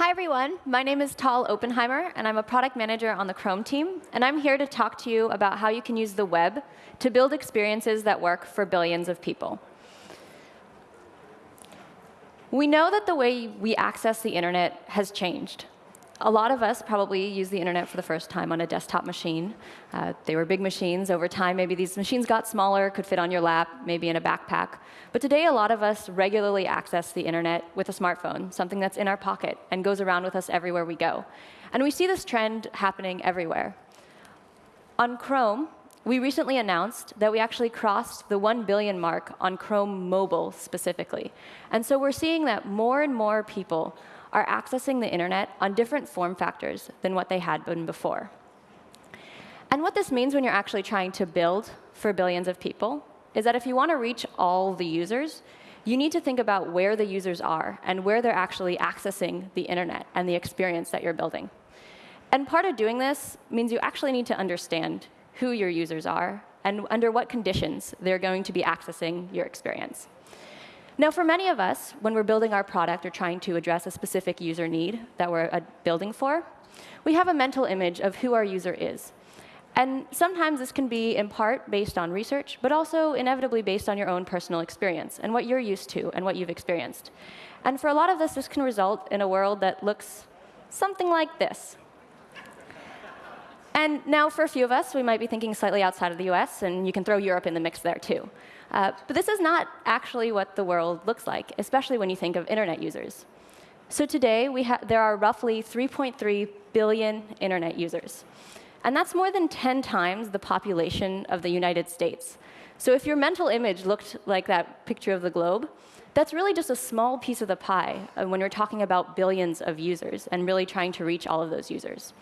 Hi, everyone. My name is Tal Oppenheimer, and I'm a product manager on the Chrome team. And I'm here to talk to you about how you can use the web to build experiences that work for billions of people. We know that the way we access the internet has changed a lot of us probably use the internet for the first time on a desktop machine. Uh, they were big machines. Over time, maybe these machines got smaller, could fit on your lap, maybe in a backpack. But today, a lot of us regularly access the internet with a smartphone, something that's in our pocket and goes around with us everywhere we go. And we see this trend happening everywhere. On Chrome, we recently announced that we actually crossed the 1 billion mark on Chrome mobile specifically. And so we're seeing that more and more people are accessing the internet on different form factors than what they had been before. And what this means when you're actually trying to build for billions of people is that if you want to reach all the users, you need to think about where the users are and where they're actually accessing the internet and the experience that you're building. And part of doing this means you actually need to understand who your users are and under what conditions they're going to be accessing your experience. Now, for many of us, when we're building our product or trying to address a specific user need that we're uh, building for, we have a mental image of who our user is. And sometimes this can be in part based on research, but also inevitably based on your own personal experience and what you're used to and what you've experienced. And for a lot of this, this can result in a world that looks something like this. And now for a few of us, we might be thinking slightly outside of the US, and you can throw Europe in the mix there too. Uh, but this is not actually what the world looks like, especially when you think of internet users. So today, there are roughly 3.3 billion internet users. And that's more than 10 times the population of the United States. So if your mental image looked like that picture of the globe, that's really just a small piece of the pie uh, when you're talking about billions of users and really trying to reach all of those users.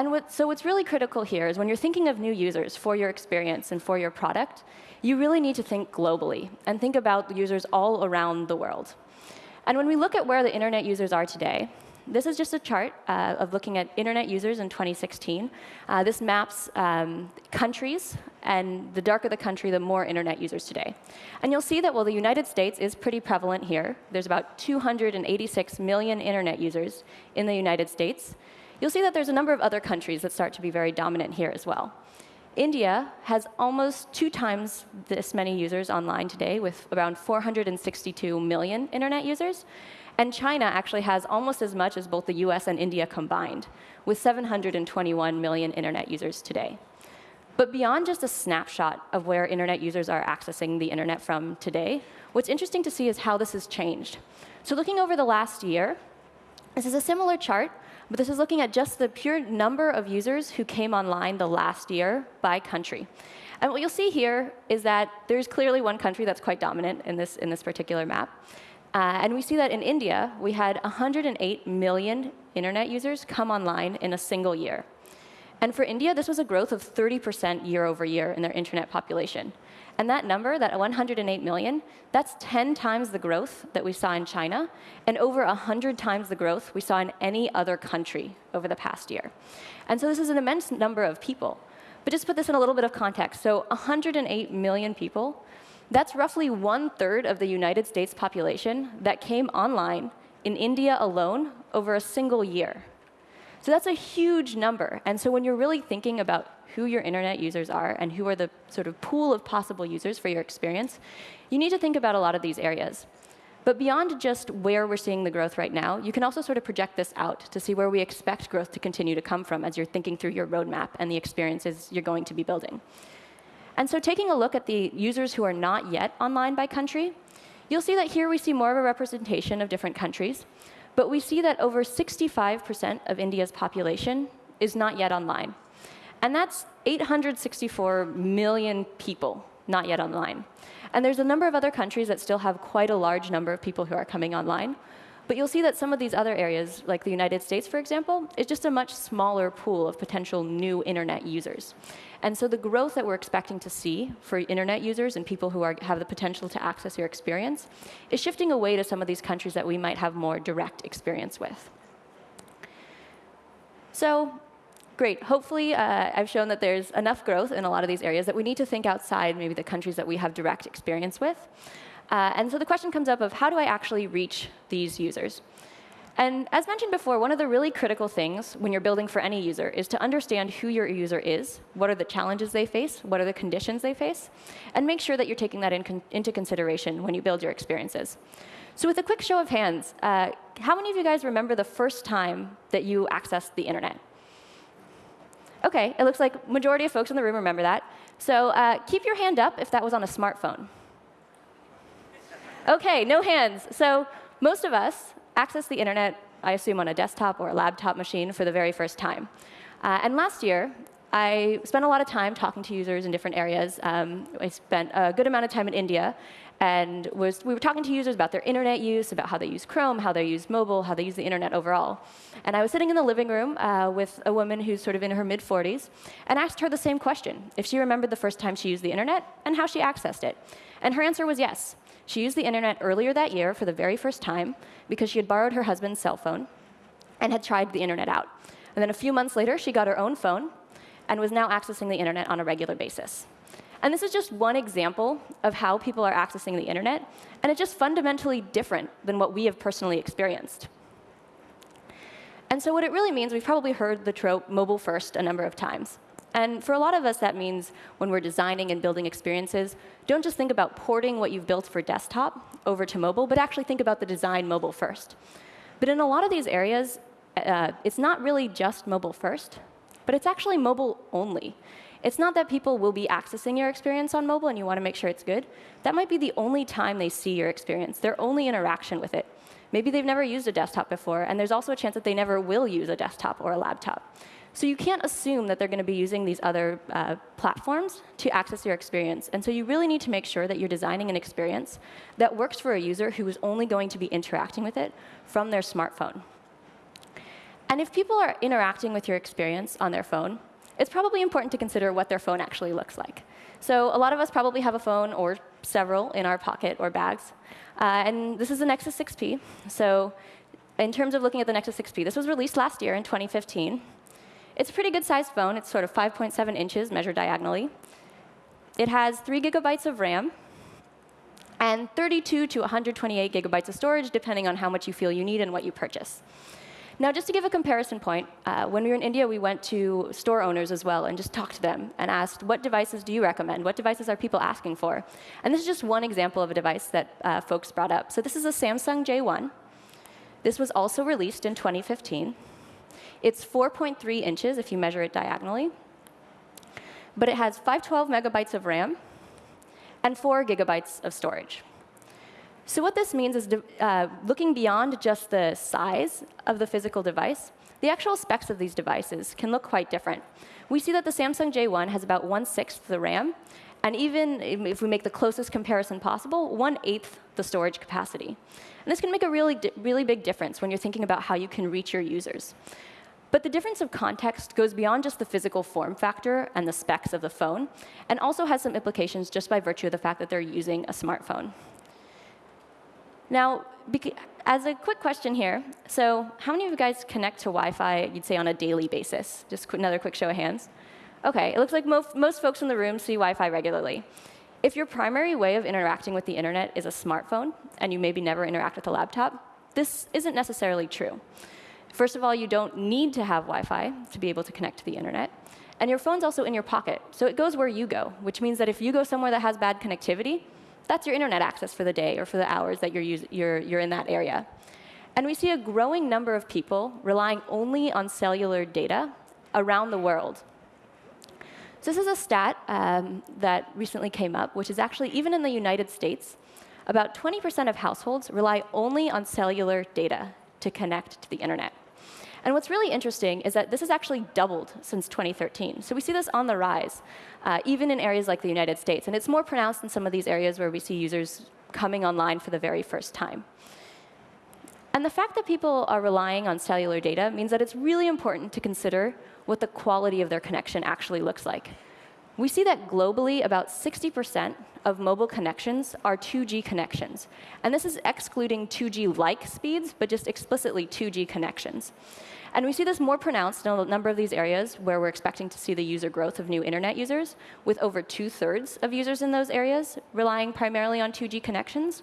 And what, so what's really critical here is when you're thinking of new users for your experience and for your product, you really need to think globally and think about users all around the world. And when we look at where the internet users are today, this is just a chart uh, of looking at internet users in 2016. Uh, this maps um, countries, and the darker the country, the more internet users today. And you'll see that while the United States is pretty prevalent here, there's about 286 million internet users in the United States you'll see that there's a number of other countries that start to be very dominant here as well. India has almost two times this many users online today, with around 462 million internet users. And China actually has almost as much as both the US and India combined, with 721 million internet users today. But beyond just a snapshot of where internet users are accessing the internet from today, what's interesting to see is how this has changed. So looking over the last year, this is a similar chart, but this is looking at just the pure number of users who came online the last year by country. And what you'll see here is that there's clearly one country that's quite dominant in this, in this particular map. Uh, and we see that in India, we had 108 million internet users come online in a single year. And for India, this was a growth of 30% year over year in their internet population. And that number, that 108 million, that's 10 times the growth that we saw in China, and over 100 times the growth we saw in any other country over the past year. And so this is an immense number of people. But just put this in a little bit of context. So 108 million people, that's roughly one third of the United States population that came online in India alone over a single year. So that's a huge number. And so when you're really thinking about who your internet users are and who are the sort of pool of possible users for your experience, you need to think about a lot of these areas. But beyond just where we're seeing the growth right now, you can also sort of project this out to see where we expect growth to continue to come from as you're thinking through your roadmap and the experiences you're going to be building. And so taking a look at the users who are not yet online by country, you'll see that here we see more of a representation of different countries. But we see that over 65% of India's population is not yet online. And that's 864 million people not yet online. And there's a number of other countries that still have quite a large number of people who are coming online. But you'll see that some of these other areas, like the United States, for example, is just a much smaller pool of potential new internet users. And so the growth that we're expecting to see for internet users and people who are, have the potential to access your experience is shifting away to some of these countries that we might have more direct experience with. So great. Hopefully, uh, I've shown that there's enough growth in a lot of these areas that we need to think outside maybe the countries that we have direct experience with. Uh, and so the question comes up of how do I actually reach these users? And as mentioned before, one of the really critical things when you're building for any user is to understand who your user is, what are the challenges they face, what are the conditions they face, and make sure that you're taking that in con into consideration when you build your experiences. So with a quick show of hands, uh, how many of you guys remember the first time that you accessed the internet? OK, it looks like majority of folks in the room remember that. So uh, keep your hand up if that was on a smartphone. OK, no hands. So most of us access the internet, I assume, on a desktop or a laptop machine for the very first time. Uh, and last year, I spent a lot of time talking to users in different areas. Um, I spent a good amount of time in India, and was, we were talking to users about their internet use, about how they use Chrome, how they use mobile, how they use the internet overall. And I was sitting in the living room uh, with a woman who's sort of in her mid-40s, and asked her the same question, if she remembered the first time she used the internet and how she accessed it. And her answer was yes. She used the internet earlier that year for the very first time because she had borrowed her husband's cell phone and had tried the internet out. And then a few months later, she got her own phone and was now accessing the internet on a regular basis. And this is just one example of how people are accessing the internet, and it's just fundamentally different than what we have personally experienced. And so what it really means, we've probably heard the trope mobile first a number of times. And for a lot of us, that means when we're designing and building experiences, don't just think about porting what you've built for desktop over to mobile, but actually think about the design mobile first. But in a lot of these areas, uh, it's not really just mobile first, but it's actually mobile only. It's not that people will be accessing your experience on mobile and you want to make sure it's good. That might be the only time they see your experience, their only interaction with it. Maybe they've never used a desktop before, and there's also a chance that they never will use a desktop or a laptop. So you can't assume that they're going to be using these other uh, platforms to access your experience. And so you really need to make sure that you're designing an experience that works for a user who is only going to be interacting with it from their smartphone. And if people are interacting with your experience on their phone, it's probably important to consider what their phone actually looks like. So a lot of us probably have a phone or several in our pocket or bags. Uh, and this is the Nexus 6P. So in terms of looking at the Nexus 6P, this was released last year in 2015. It's a pretty good sized phone. It's sort of 5.7 inches measured diagonally. It has 3 gigabytes of RAM and 32 to 128 gigabytes of storage, depending on how much you feel you need and what you purchase. Now, just to give a comparison point, uh, when we were in India, we went to store owners as well and just talked to them and asked, what devices do you recommend? What devices are people asking for? And this is just one example of a device that uh, folks brought up. So this is a Samsung J1. This was also released in 2015. It's 4.3 inches if you measure it diagonally. But it has 512 megabytes of RAM and 4 gigabytes of storage. So what this means is uh, looking beyond just the size of the physical device, the actual specs of these devices can look quite different. We see that the Samsung J1 has about one-sixth the RAM, and even if we make the closest comparison possible, one-eighth the storage capacity. And this can make a really, really big difference when you're thinking about how you can reach your users. But the difference of context goes beyond just the physical form factor and the specs of the phone, and also has some implications just by virtue of the fact that they're using a smartphone. Now, as a quick question here, so how many of you guys connect to Wi-Fi, you'd say, on a daily basis? Just another quick show of hands. OK, it looks like most, most folks in the room see Wi-Fi regularly. If your primary way of interacting with the internet is a smartphone, and you maybe never interact with a laptop, this isn't necessarily true. First of all, you don't need to have Wi-Fi to be able to connect to the internet. And your phone's also in your pocket, so it goes where you go, which means that if you go somewhere that has bad connectivity, that's your internet access for the day or for the hours that you're, you're, you're in that area. And we see a growing number of people relying only on cellular data around the world. So this is a stat um, that recently came up, which is actually, even in the United States, about 20% of households rely only on cellular data to connect to the internet. And what's really interesting is that this has actually doubled since 2013. So we see this on the rise, uh, even in areas like the United States. And it's more pronounced in some of these areas where we see users coming online for the very first time. And the fact that people are relying on cellular data means that it's really important to consider what the quality of their connection actually looks like. We see that globally about 60% of mobile connections are 2G connections. And this is excluding 2G-like speeds, but just explicitly 2G connections. And we see this more pronounced in a number of these areas where we're expecting to see the user growth of new internet users, with over two-thirds of users in those areas relying primarily on 2G connections.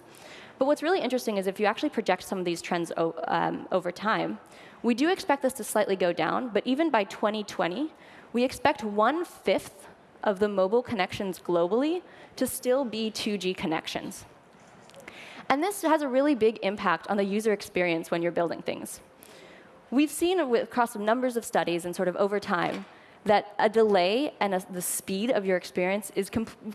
But what's really interesting is if you actually project some of these trends um, over time, we do expect this to slightly go down, but even by 2020, we expect one-fifth of the mobile connections globally to still be 2G connections. And this has a really big impact on the user experience when you're building things. We've seen across numbers of studies and sort of over time that a delay and a, the speed of your experience is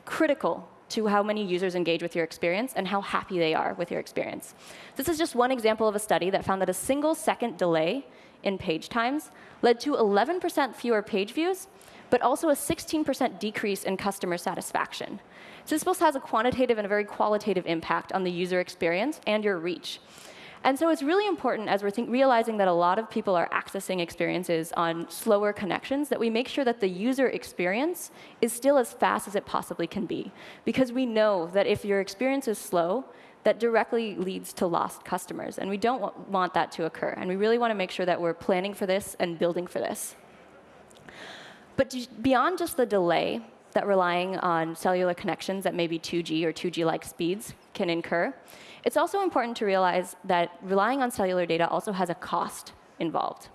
critical to how many users engage with your experience and how happy they are with your experience. This is just one example of a study that found that a single second delay in page times led to 11% fewer page views, but also a 16% decrease in customer satisfaction. Both has a quantitative and a very qualitative impact on the user experience and your reach. And so it's really important as we're realizing that a lot of people are accessing experiences on slower connections that we make sure that the user experience is still as fast as it possibly can be. Because we know that if your experience is slow, that directly leads to lost customers. And we don't want that to occur. And we really want to make sure that we're planning for this and building for this. But beyond just the delay that relying on cellular connections at maybe 2G or 2G-like speeds can incur, it's also important to realize that relying on cellular data also has a cost involved.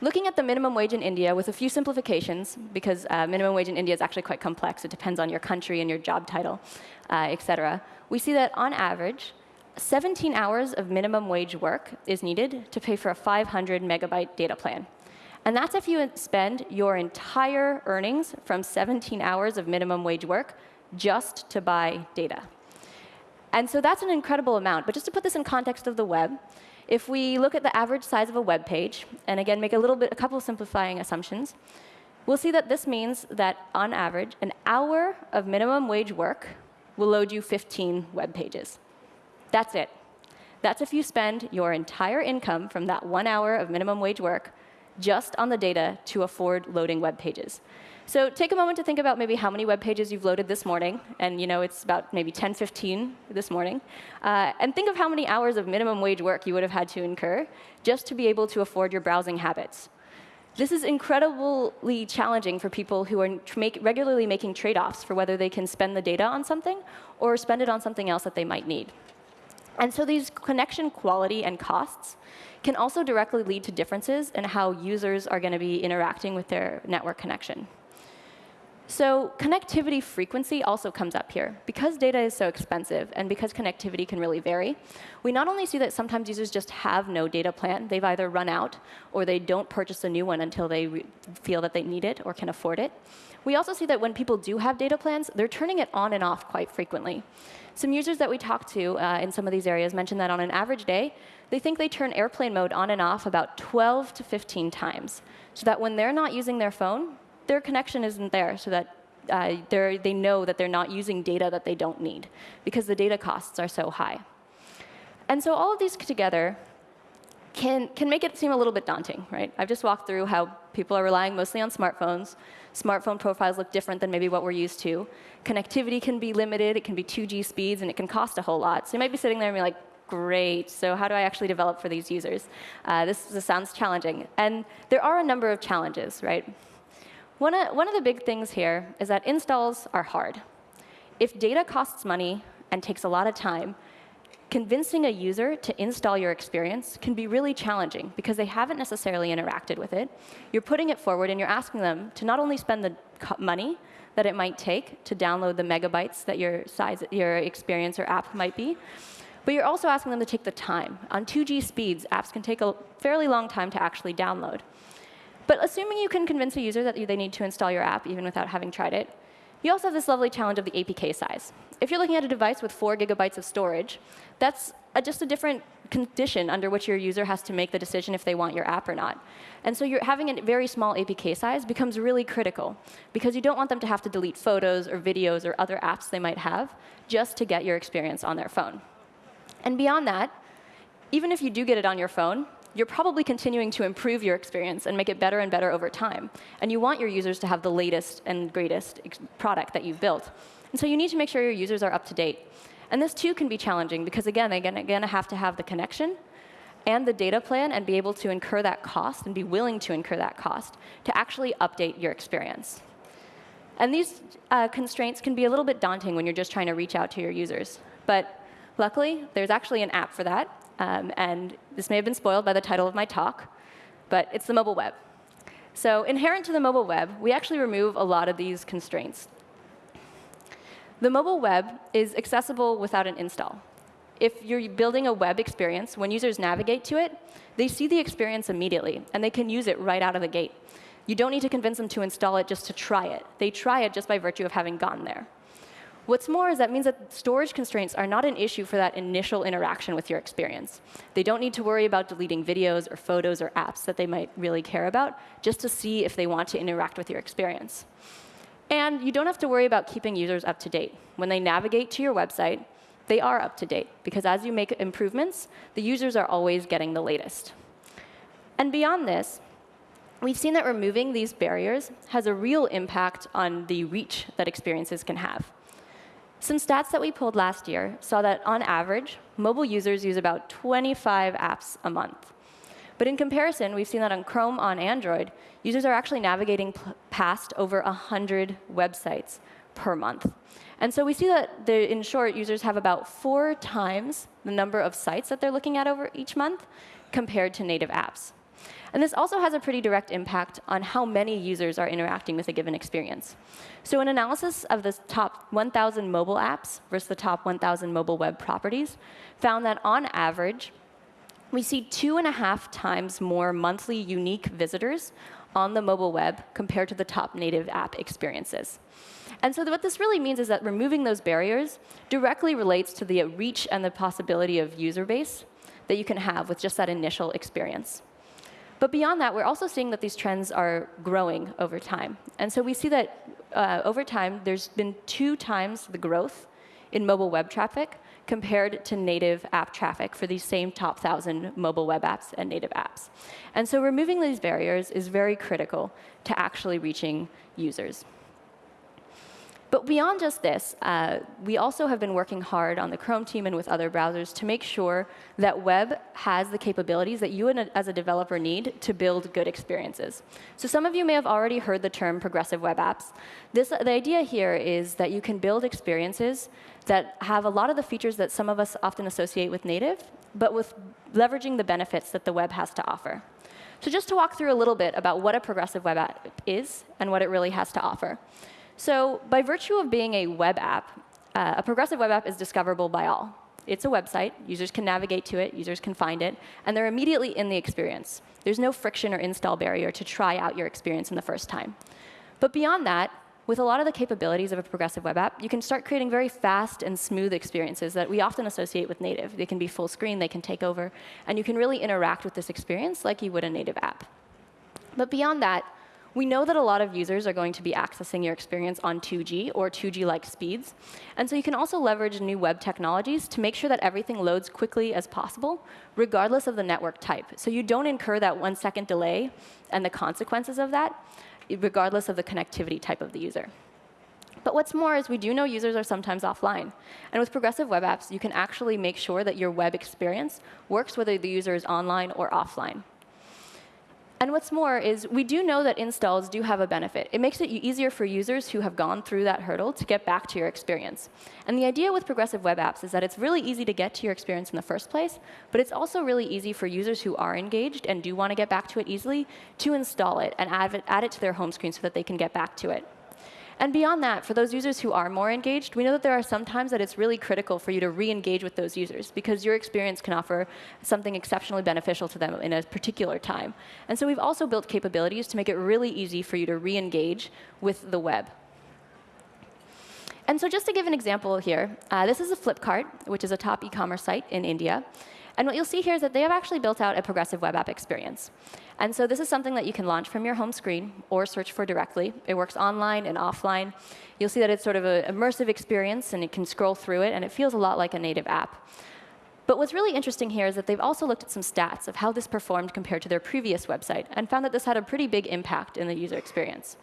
Looking at the minimum wage in India with a few simplifications, because uh, minimum wage in India is actually quite complex. It depends on your country and your job title, uh, et cetera. We see that on average, 17 hours of minimum wage work is needed to pay for a 500 megabyte data plan. And that's if you spend your entire earnings from 17 hours of minimum wage work just to buy data. And so that's an incredible amount. But just to put this in context of the web, if we look at the average size of a web page, and again make a little bit, a couple of simplifying assumptions, we'll see that this means that on average, an hour of minimum wage work will load you 15 web pages. That's it. That's if you spend your entire income from that one hour of minimum wage work just on the data to afford loading web pages. So take a moment to think about maybe how many web pages you've loaded this morning. And you know it's about maybe 10, 15 this morning. Uh, and think of how many hours of minimum wage work you would have had to incur just to be able to afford your browsing habits. This is incredibly challenging for people who are make, regularly making trade-offs for whether they can spend the data on something or spend it on something else that they might need. And so these connection quality and costs can also directly lead to differences in how users are going to be interacting with their network connection. So connectivity frequency also comes up here. Because data is so expensive and because connectivity can really vary, we not only see that sometimes users just have no data plan, they've either run out or they don't purchase a new one until they feel that they need it or can afford it. We also see that when people do have data plans, they're turning it on and off quite frequently. Some users that we talked to uh, in some of these areas mentioned that on an average day, they think they turn airplane mode on and off about 12 to 15 times, so that when they're not using their phone, their connection isn't there so that uh, they know that they're not using data that they don't need because the data costs are so high. And so all of these together can, can make it seem a little bit daunting, right? I've just walked through how people are relying mostly on smartphones. Smartphone profiles look different than maybe what we're used to. Connectivity can be limited. It can be 2G speeds, and it can cost a whole lot. So you might be sitting there and be like, great, so how do I actually develop for these users? Uh, this, this sounds challenging. And there are a number of challenges, right? One of, one of the big things here is that installs are hard. If data costs money and takes a lot of time, convincing a user to install your experience can be really challenging because they haven't necessarily interacted with it. You're putting it forward and you're asking them to not only spend the money that it might take to download the megabytes that your size, your experience or app might be, but you're also asking them to take the time. On 2G speeds, apps can take a fairly long time to actually download. But assuming you can convince a user that they need to install your app even without having tried it, you also have this lovely challenge of the APK size. If you're looking at a device with 4 gigabytes of storage, that's a, just a different condition under which your user has to make the decision if they want your app or not. And so you're having a very small APK size becomes really critical, because you don't want them to have to delete photos or videos or other apps they might have just to get your experience on their phone. And beyond that, even if you do get it on your phone, you're probably continuing to improve your experience and make it better and better over time. And you want your users to have the latest and greatest product that you've built. And so you need to make sure your users are up to date. And this, too, can be challenging, because, again, they're going to have to have the connection and the data plan and be able to incur that cost and be willing to incur that cost to actually update your experience. And these uh, constraints can be a little bit daunting when you're just trying to reach out to your users. But luckily, there's actually an app for that. Um, and this may have been spoiled by the title of my talk, but it's the mobile web. So inherent to the mobile web, we actually remove a lot of these constraints. The mobile web is accessible without an install. If you're building a web experience, when users navigate to it, they see the experience immediately, and they can use it right out of the gate. You don't need to convince them to install it just to try it. They try it just by virtue of having gotten there. What's more is that means that storage constraints are not an issue for that initial interaction with your experience. They don't need to worry about deleting videos or photos or apps that they might really care about just to see if they want to interact with your experience. And you don't have to worry about keeping users up to date. When they navigate to your website, they are up to date, because as you make improvements, the users are always getting the latest. And beyond this, we've seen that removing these barriers has a real impact on the reach that experiences can have. Some stats that we pulled last year saw that on average, mobile users use about 25 apps a month. But in comparison, we've seen that on Chrome on Android, users are actually navigating past over 100 websites per month. And so we see that, the, in short, users have about four times the number of sites that they're looking at over each month compared to native apps. And this also has a pretty direct impact on how many users are interacting with a given experience. So an analysis of the top 1,000 mobile apps versus the top 1,000 mobile web properties found that on average, we see two and a half times more monthly unique visitors on the mobile web compared to the top native app experiences. And so what this really means is that removing those barriers directly relates to the reach and the possibility of user base that you can have with just that initial experience. But beyond that, we're also seeing that these trends are growing over time. And so we see that uh, over time, there's been two times the growth in mobile web traffic compared to native app traffic for these same top 1,000 mobile web apps and native apps. And so removing these barriers is very critical to actually reaching users. But beyond just this, uh, we also have been working hard on the Chrome team and with other browsers to make sure that web has the capabilities that you as a developer need to build good experiences. So some of you may have already heard the term progressive web apps. This, the idea here is that you can build experiences that have a lot of the features that some of us often associate with native, but with leveraging the benefits that the web has to offer. So just to walk through a little bit about what a progressive web app is and what it really has to offer. So by virtue of being a web app, uh, a progressive web app is discoverable by all. It's a website. Users can navigate to it. Users can find it. And they're immediately in the experience. There's no friction or install barrier to try out your experience in the first time. But beyond that, with a lot of the capabilities of a progressive web app, you can start creating very fast and smooth experiences that we often associate with native. They can be full screen, they can take over, and you can really interact with this experience like you would a native app. But beyond that, we know that a lot of users are going to be accessing your experience on 2G or 2G-like speeds. And so you can also leverage new web technologies to make sure that everything loads quickly as possible, regardless of the network type. So you don't incur that one-second delay and the consequences of that, regardless of the connectivity type of the user. But what's more is we do know users are sometimes offline. And with progressive web apps, you can actually make sure that your web experience works whether the user is online or offline. And what's more is we do know that installs do have a benefit. It makes it easier for users who have gone through that hurdle to get back to your experience. And the idea with progressive web apps is that it's really easy to get to your experience in the first place, but it's also really easy for users who are engaged and do want to get back to it easily to install it and add it, add it to their home screen so that they can get back to it. And beyond that, for those users who are more engaged, we know that there are some times that it's really critical for you to re-engage with those users because your experience can offer something exceptionally beneficial to them in a particular time. And so we've also built capabilities to make it really easy for you to re-engage with the web. And so just to give an example here, uh, this is a Flipkart, which is a top e-commerce site in India. And what you'll see here is that they have actually built out a progressive web app experience. And so this is something that you can launch from your home screen or search for directly. It works online and offline. You'll see that it's sort of an immersive experience, and you can scroll through it, and it feels a lot like a native app. But what's really interesting here is that they've also looked at some stats of how this performed compared to their previous website and found that this had a pretty big impact in the user experience.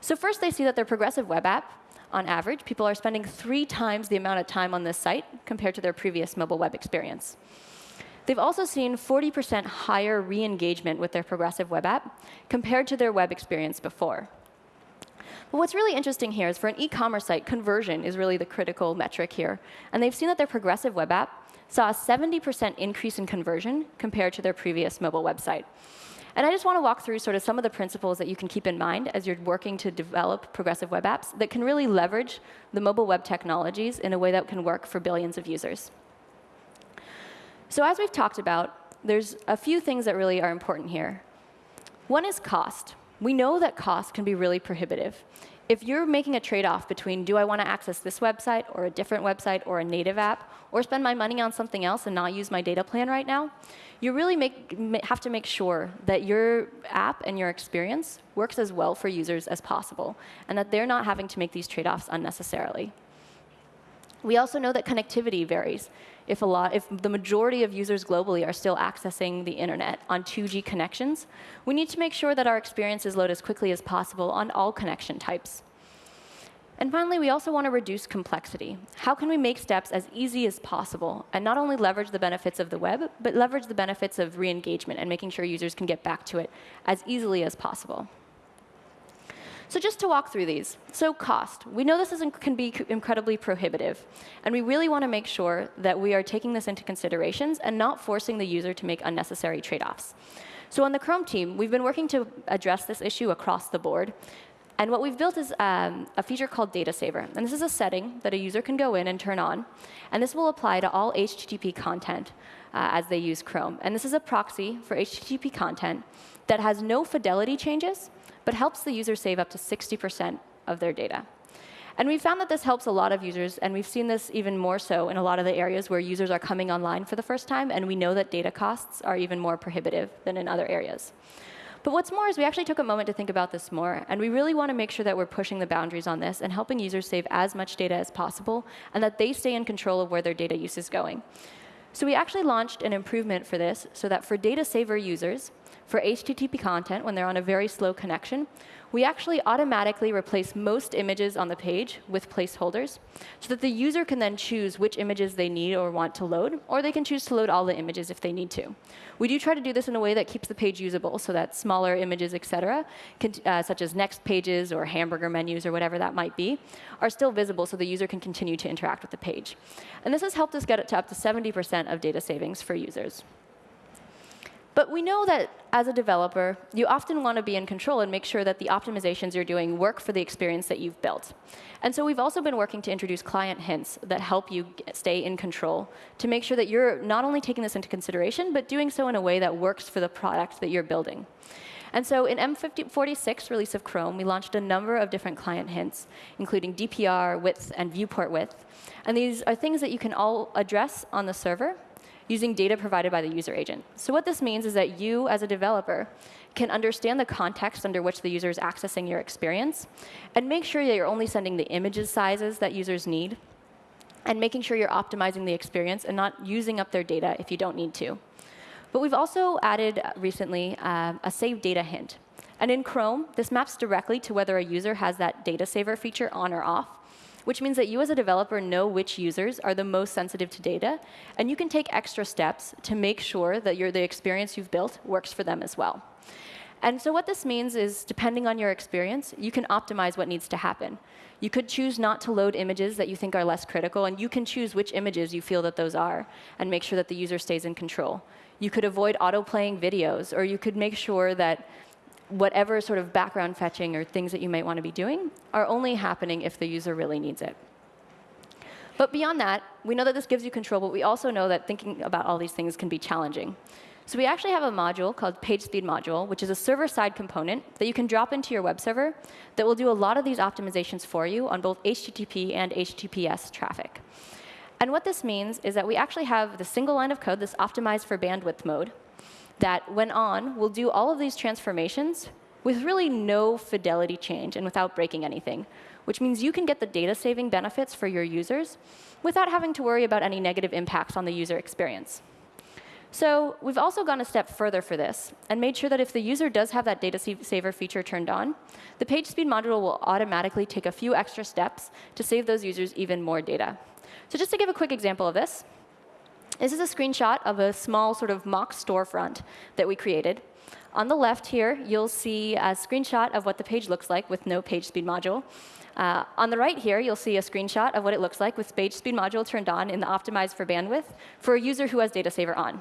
So first, they see that their progressive web app, on average, people are spending three times the amount of time on this site compared to their previous mobile web experience. They've also seen 40% higher re-engagement with their progressive web app compared to their web experience before. But what's really interesting here is for an e-commerce site, conversion is really the critical metric here. And they've seen that their progressive web app saw a 70% increase in conversion compared to their previous mobile website. And I just want to walk through sort of some of the principles that you can keep in mind as you're working to develop progressive web apps that can really leverage the mobile web technologies in a way that can work for billions of users. So as we've talked about, there's a few things that really are important here. One is cost. We know that cost can be really prohibitive if you're making a trade-off between do I want to access this website or a different website or a native app or spend my money on something else and not use my data plan right now, you really make, have to make sure that your app and your experience works as well for users as possible and that they're not having to make these trade-offs unnecessarily. We also know that connectivity varies if, a lot, if the majority of users globally are still accessing the internet on 2G connections, we need to make sure that our experiences load as quickly as possible on all connection types. And finally, we also want to reduce complexity. How can we make steps as easy as possible and not only leverage the benefits of the web, but leverage the benefits of re-engagement and making sure users can get back to it as easily as possible? So just to walk through these. So cost. We know this is, can be incredibly prohibitive. And we really want to make sure that we are taking this into considerations and not forcing the user to make unnecessary trade-offs. So on the Chrome team, we've been working to address this issue across the board. And what we've built is um, a feature called Data Saver. And this is a setting that a user can go in and turn on. And this will apply to all HTTP content uh, as they use Chrome. And this is a proxy for HTTP content that has no fidelity changes, but helps the user save up to 60% of their data. And we found that this helps a lot of users, and we've seen this even more so in a lot of the areas where users are coming online for the first time, and we know that data costs are even more prohibitive than in other areas. But what's more is we actually took a moment to think about this more, and we really want to make sure that we're pushing the boundaries on this and helping users save as much data as possible, and that they stay in control of where their data use is going. So we actually launched an improvement for this so that for data saver users, for HTTP content, when they're on a very slow connection, we actually automatically replace most images on the page with placeholders so that the user can then choose which images they need or want to load, or they can choose to load all the images if they need to. We do try to do this in a way that keeps the page usable so that smaller images, et cetera, can, uh, such as next pages or hamburger menus or whatever that might be, are still visible so the user can continue to interact with the page. And this has helped us get it to up to 70% of data savings for users. But we know that as a developer, you often want to be in control and make sure that the optimizations you're doing work for the experience that you've built. And so we've also been working to introduce client hints that help you stay in control to make sure that you're not only taking this into consideration, but doing so in a way that works for the product that you're building. And so in M46 release of Chrome, we launched a number of different client hints, including DPR, width, and viewport width. And these are things that you can all address on the server using data provided by the user agent. So what this means is that you, as a developer, can understand the context under which the user is accessing your experience and make sure that you're only sending the images sizes that users need and making sure you're optimizing the experience and not using up their data if you don't need to. But we've also added recently um, a save data hint. And in Chrome, this maps directly to whether a user has that data saver feature on or off which means that you as a developer know which users are the most sensitive to data, and you can take extra steps to make sure that the experience you've built works for them as well. And so what this means is, depending on your experience, you can optimize what needs to happen. You could choose not to load images that you think are less critical, and you can choose which images you feel that those are, and make sure that the user stays in control. You could avoid auto-playing videos, or you could make sure that whatever sort of background fetching or things that you might want to be doing are only happening if the user really needs it. But beyond that, we know that this gives you control, but we also know that thinking about all these things can be challenging. So we actually have a module called PageSpeed Module, which is a server-side component that you can drop into your web server that will do a lot of these optimizations for you on both HTTP and HTTPS traffic. And what this means is that we actually have the single line of code that's optimized for bandwidth mode that, when on, will do all of these transformations with really no fidelity change and without breaking anything, which means you can get the data saving benefits for your users without having to worry about any negative impacts on the user experience. So we've also gone a step further for this and made sure that if the user does have that data saver feature turned on, the page speed module will automatically take a few extra steps to save those users even more data. So just to give a quick example of this, this is a screenshot of a small sort of mock storefront that we created. On the left here, you'll see a screenshot of what the page looks like with no page speed module. Uh, on the right here, you'll see a screenshot of what it looks like with page speed module turned on in the optimized for bandwidth for a user who has data saver on.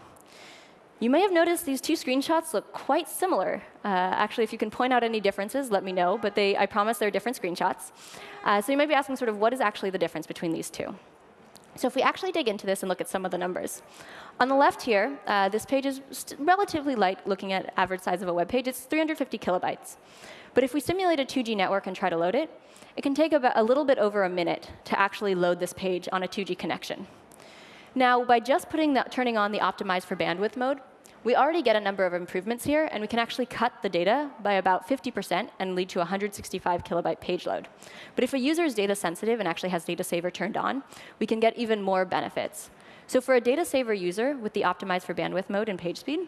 You may have noticed these two screenshots look quite similar. Uh, actually, if you can point out any differences, let me know. But they, I promise they're different screenshots. Uh, so you might be asking sort of what is actually the difference between these two. So if we actually dig into this and look at some of the numbers. On the left here, uh, this page is relatively light looking at average size of a web page. It's 350 kilobytes. But if we simulate a 2G network and try to load it, it can take about a little bit over a minute to actually load this page on a 2G connection. Now, by just putting the, turning on the optimize for bandwidth mode, we already get a number of improvements here, and we can actually cut the data by about 50% and lead to 165 kilobyte page load. But if a user is data sensitive and actually has data saver turned on, we can get even more benefits. So for a data saver user with the optimized for bandwidth mode and page speed,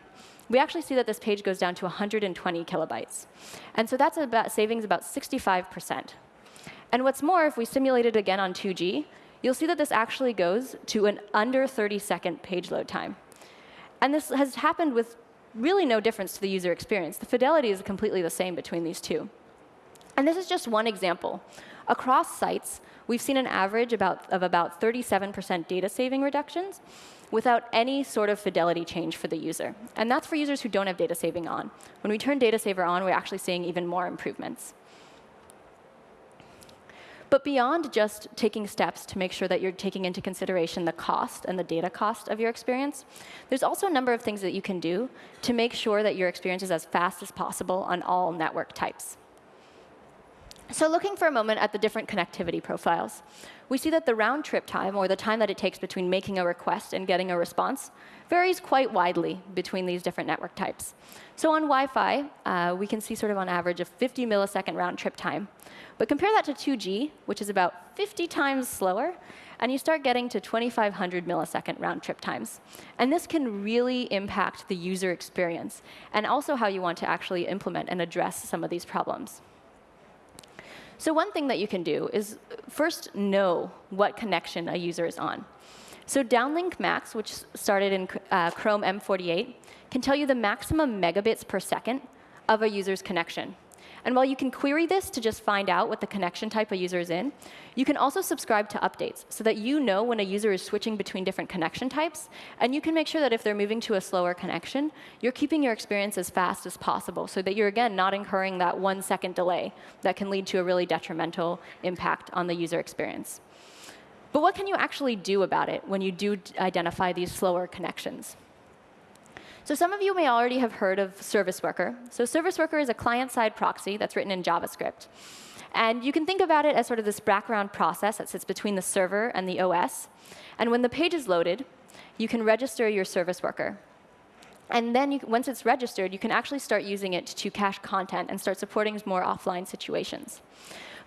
we actually see that this page goes down to 120 kilobytes. And so that's about savings about 65%. And what's more, if we simulate it again on 2G, you'll see that this actually goes to an under 30 second page load time. And this has happened with really no difference to the user experience. The fidelity is completely the same between these two. And this is just one example. Across sites, we've seen an average about, of about 37% data saving reductions without any sort of fidelity change for the user. And that's for users who don't have data saving on. When we turn data saver on, we're actually seeing even more improvements. But beyond just taking steps to make sure that you're taking into consideration the cost and the data cost of your experience, there's also a number of things that you can do to make sure that your experience is as fast as possible on all network types. So looking for a moment at the different connectivity profiles, we see that the round trip time, or the time that it takes between making a request and getting a response, varies quite widely between these different network types. So on Wi-Fi, uh, we can see sort of on average a 50 millisecond round trip time. But compare that to 2G, which is about 50 times slower, and you start getting to 2,500 millisecond round trip times. And this can really impact the user experience, and also how you want to actually implement and address some of these problems. So one thing that you can do is first know what connection a user is on. So Downlink Max, which started in uh, Chrome M48, can tell you the maximum megabits per second of a user's connection. And while you can query this to just find out what the connection type a user is in, you can also subscribe to updates so that you know when a user is switching between different connection types. And you can make sure that if they're moving to a slower connection, you're keeping your experience as fast as possible so that you're, again, not incurring that one second delay that can lead to a really detrimental impact on the user experience. But what can you actually do about it when you do identify these slower connections? So some of you may already have heard of Service Worker. So Service Worker is a client-side proxy that's written in JavaScript. And you can think about it as sort of this background process that sits between the server and the OS. And when the page is loaded, you can register your service worker. And then you, once it's registered, you can actually start using it to cache content and start supporting more offline situations.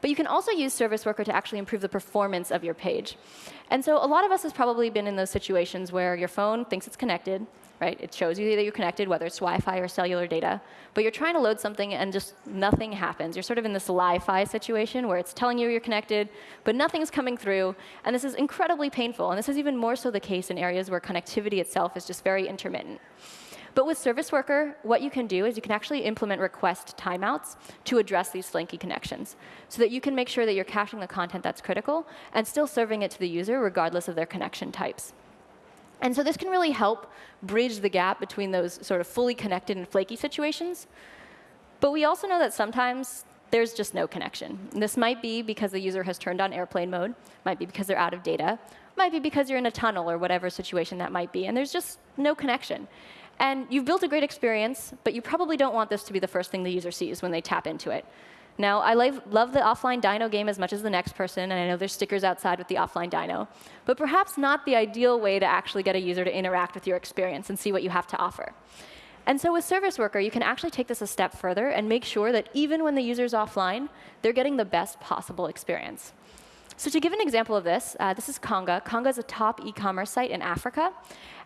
But you can also use Service Worker to actually improve the performance of your page. And so a lot of us has probably been in those situations where your phone thinks it's connected, right? It shows you that you're connected, whether it's Wi-Fi or cellular data. But you're trying to load something and just nothing happens. You're sort of in this Lie-Fi situation where it's telling you you're connected, but nothing's coming through. And this is incredibly painful. And this is even more so the case in areas where connectivity itself is just very intermittent. But with Service Worker, what you can do is you can actually implement request timeouts to address these flaky connections so that you can make sure that you're caching the content that's critical and still serving it to the user regardless of their connection types. And so this can really help bridge the gap between those sort of fully connected and flaky situations. But we also know that sometimes there's just no connection. And this might be because the user has turned on airplane mode, might be because they're out of data, might be because you're in a tunnel or whatever situation that might be, and there's just no connection. And you've built a great experience, but you probably don't want this to be the first thing the user sees when they tap into it. Now, I love the offline dino game as much as the next person, and I know there's stickers outside with the offline dino, but perhaps not the ideal way to actually get a user to interact with your experience and see what you have to offer. And so with Service Worker, you can actually take this a step further and make sure that even when the user's offline, they're getting the best possible experience. So to give an example of this, uh, this is Konga. Konga is a top e-commerce site in Africa.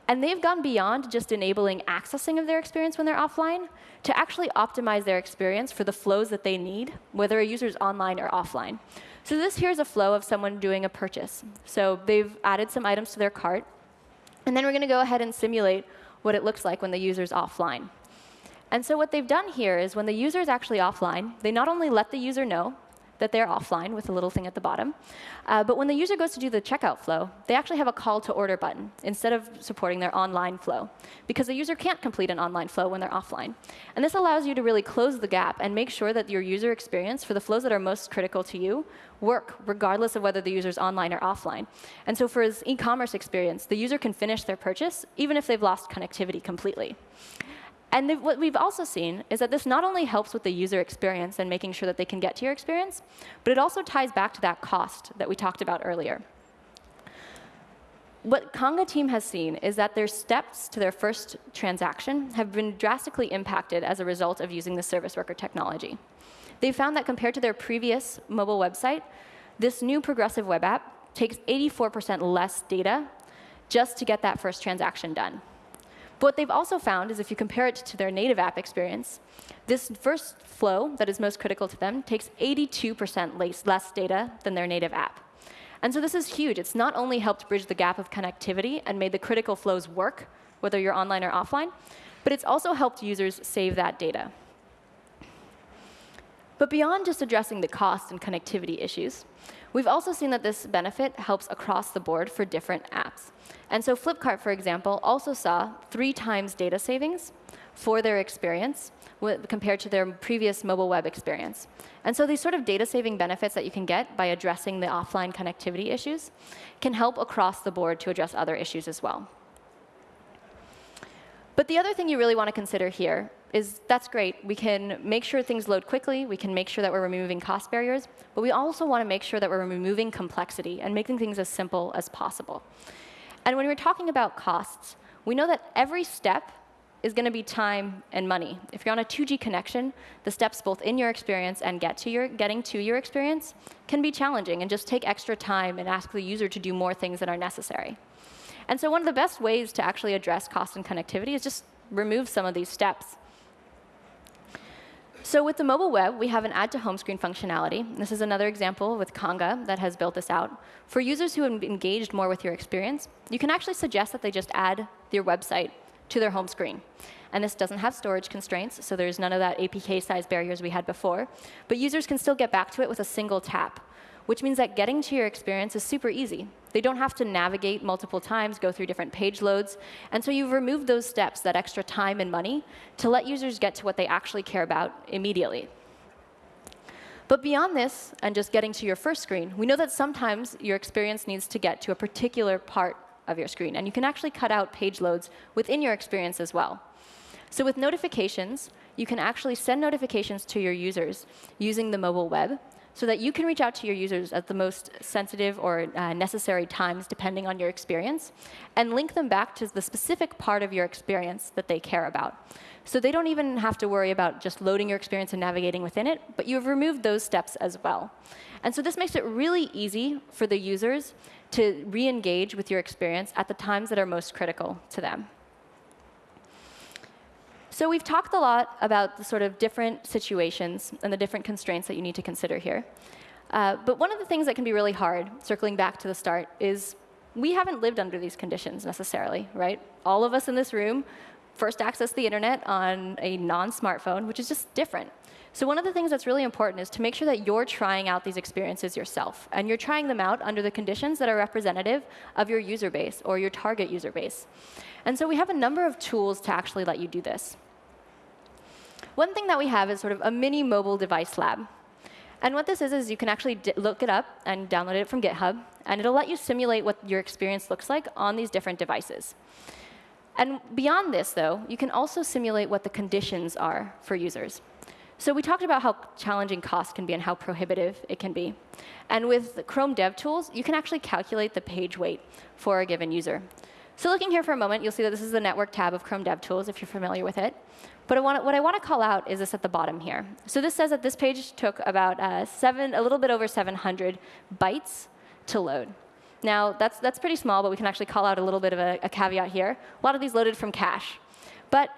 And they've gone beyond just enabling accessing of their experience when they're offline to actually optimize their experience for the flows that they need, whether a user is online or offline. So this here is a flow of someone doing a purchase. So they've added some items to their cart. And then we're going to go ahead and simulate what it looks like when the user's offline. And so what they've done here is when the user is actually offline, they not only let the user know that they're offline with a little thing at the bottom, uh, but when the user goes to do the checkout flow, they actually have a call to order button instead of supporting their online flow, because the user can't complete an online flow when they're offline. And this allows you to really close the gap and make sure that your user experience for the flows that are most critical to you work regardless of whether the user is online or offline. And so for his e-commerce experience, the user can finish their purchase even if they've lost connectivity completely. And what we've also seen is that this not only helps with the user experience and making sure that they can get to your experience, but it also ties back to that cost that we talked about earlier. What Konga team has seen is that their steps to their first transaction have been drastically impacted as a result of using the service worker technology. They found that compared to their previous mobile website, this new progressive web app takes 84% less data just to get that first transaction done. But what they've also found is if you compare it to their native app experience, this first flow that is most critical to them takes 82% less data than their native app. And so this is huge. It's not only helped bridge the gap of connectivity and made the critical flows work, whether you're online or offline, but it's also helped users save that data. But beyond just addressing the cost and connectivity issues, we've also seen that this benefit helps across the board for different apps. And so Flipkart, for example, also saw three times data savings for their experience compared to their previous mobile web experience. And so these sort of data saving benefits that you can get by addressing the offline connectivity issues can help across the board to address other issues as well. But the other thing you really want to consider here is that's great. We can make sure things load quickly. We can make sure that we're removing cost barriers. But we also want to make sure that we're removing complexity and making things as simple as possible. And when we're talking about costs, we know that every step is going to be time and money. If you're on a 2G connection, the steps both in your experience and get to your, getting to your experience can be challenging and just take extra time and ask the user to do more things that are necessary. And so one of the best ways to actually address cost and connectivity is just remove some of these steps. So with the mobile web, we have an add to home screen functionality. This is another example with Konga that has built this out. For users who have engaged more with your experience, you can actually suggest that they just add your website to their home screen. And this doesn't have storage constraints, so there's none of that APK size barriers we had before. But users can still get back to it with a single tap which means that getting to your experience is super easy. They don't have to navigate multiple times, go through different page loads. And so you've removed those steps, that extra time and money, to let users get to what they actually care about immediately. But beyond this, and just getting to your first screen, we know that sometimes your experience needs to get to a particular part of your screen. And you can actually cut out page loads within your experience as well. So with notifications, you can actually send notifications to your users using the mobile web so that you can reach out to your users at the most sensitive or uh, necessary times, depending on your experience, and link them back to the specific part of your experience that they care about. So they don't even have to worry about just loading your experience and navigating within it, but you've removed those steps as well. And so this makes it really easy for the users to re-engage with your experience at the times that are most critical to them. So we've talked a lot about the sort of different situations and the different constraints that you need to consider here. Uh, but one of the things that can be really hard, circling back to the start, is we haven't lived under these conditions necessarily, right? All of us in this room first access the internet on a non-smartphone, which is just different. So one of the things that's really important is to make sure that you're trying out these experiences yourself. And you're trying them out under the conditions that are representative of your user base or your target user base. And so we have a number of tools to actually let you do this. One thing that we have is sort of a mini mobile device lab. And what this is, is you can actually look it up and download it from GitHub. And it'll let you simulate what your experience looks like on these different devices. And beyond this, though, you can also simulate what the conditions are for users. So we talked about how challenging cost can be and how prohibitive it can be. And with Chrome DevTools, you can actually calculate the page weight for a given user. So looking here for a moment, you'll see that this is the network tab of Chrome DevTools, if you're familiar with it. But I want, what I want to call out is this at the bottom here. So this says that this page took about uh, seven, a little bit over 700 bytes to load. Now, that's, that's pretty small, but we can actually call out a little bit of a, a caveat here. A lot of these loaded from cache. But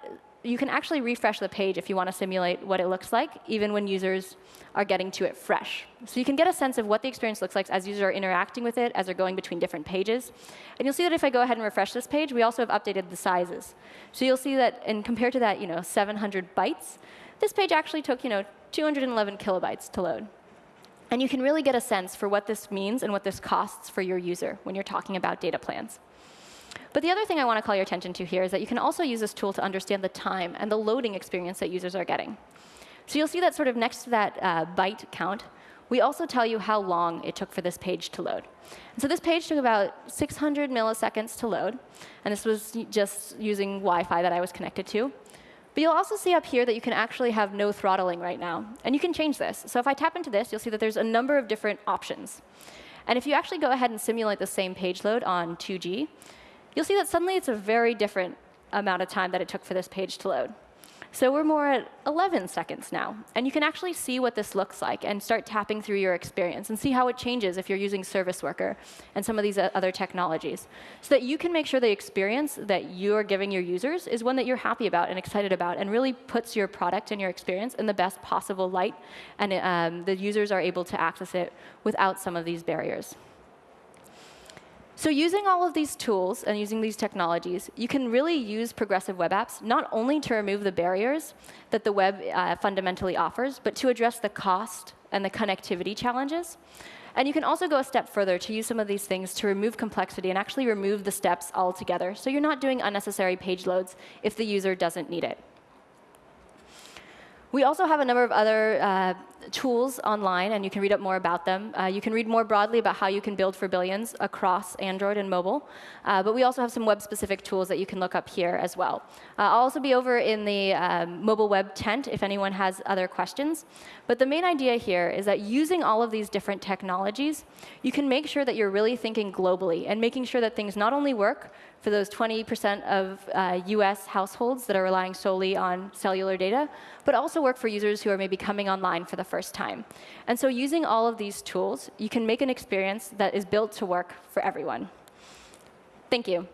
you can actually refresh the page if you want to simulate what it looks like, even when users are getting to it fresh. So you can get a sense of what the experience looks like as users are interacting with it, as they're going between different pages. And you'll see that if I go ahead and refresh this page, we also have updated the sizes. So you'll see that, and compared to that, you know, 700 bytes, this page actually took, you know, 211 kilobytes to load. And you can really get a sense for what this means and what this costs for your user when you're talking about data plans. But the other thing I want to call your attention to here is that you can also use this tool to understand the time and the loading experience that users are getting. So you'll see that sort of next to that uh, byte count, we also tell you how long it took for this page to load. And so this page took about 600 milliseconds to load. And this was just using Wi-Fi that I was connected to. But you'll also see up here that you can actually have no throttling right now. And you can change this. So if I tap into this, you'll see that there's a number of different options. And if you actually go ahead and simulate the same page load on 2G, you'll see that suddenly it's a very different amount of time that it took for this page to load. So we're more at 11 seconds now. And you can actually see what this looks like and start tapping through your experience and see how it changes if you're using Service Worker and some of these other technologies. So that you can make sure the experience that you're giving your users is one that you're happy about and excited about and really puts your product and your experience in the best possible light. And um, the users are able to access it without some of these barriers. So using all of these tools and using these technologies, you can really use progressive web apps not only to remove the barriers that the web uh, fundamentally offers, but to address the cost and the connectivity challenges. And you can also go a step further to use some of these things to remove complexity and actually remove the steps altogether. So you're not doing unnecessary page loads if the user doesn't need it. We also have a number of other uh, tools online, and you can read up more about them. Uh, you can read more broadly about how you can build for billions across Android and mobile. Uh, but we also have some web-specific tools that you can look up here as well. Uh, I'll also be over in the um, mobile web tent if anyone has other questions. But the main idea here is that using all of these different technologies, you can make sure that you're really thinking globally and making sure that things not only work for those 20% of uh, US households that are relying solely on cellular data, but also work for users who are maybe coming online for the first time. And so using all of these tools, you can make an experience that is built to work for everyone. Thank you.